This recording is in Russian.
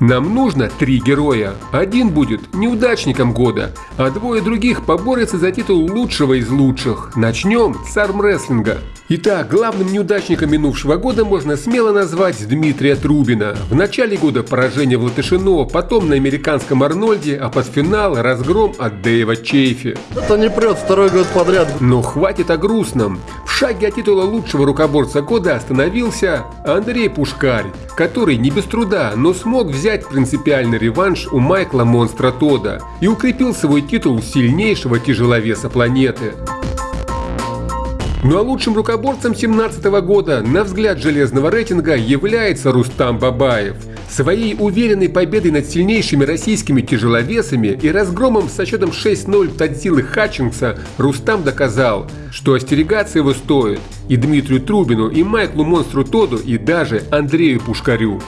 Нам нужно три героя. Один будет неудачником года, а двое других поборются за титул лучшего из лучших. Начнем с армрестлинга. Итак, главным неудачником минувшего года можно смело назвать Дмитрия Трубина. В начале года поражение в Латышино, потом на американском Арнольде, а под финал разгром от Дэйва Чейфи. Это не прет второй год подряд. Но хватит о грустном. Шаге от титула лучшего рукоборца года остановился Андрей Пушкарь, который не без труда, но смог взять принципиальный реванш у Майкла Монстра Тода и укрепил свой титул сильнейшего тяжеловеса планеты. Ну а лучшим рукоборцем 2017 года, на взгляд железного рейтинга, является Рустам Бабаев. Своей уверенной победой над сильнейшими российскими тяжеловесами и разгромом со счетом 6-0 Тадзилы Хатчингса Рустам доказал, что остерегаться его стоит и Дмитрию Трубину, и Майклу Монстру Тоду, и даже Андрею Пушкарю.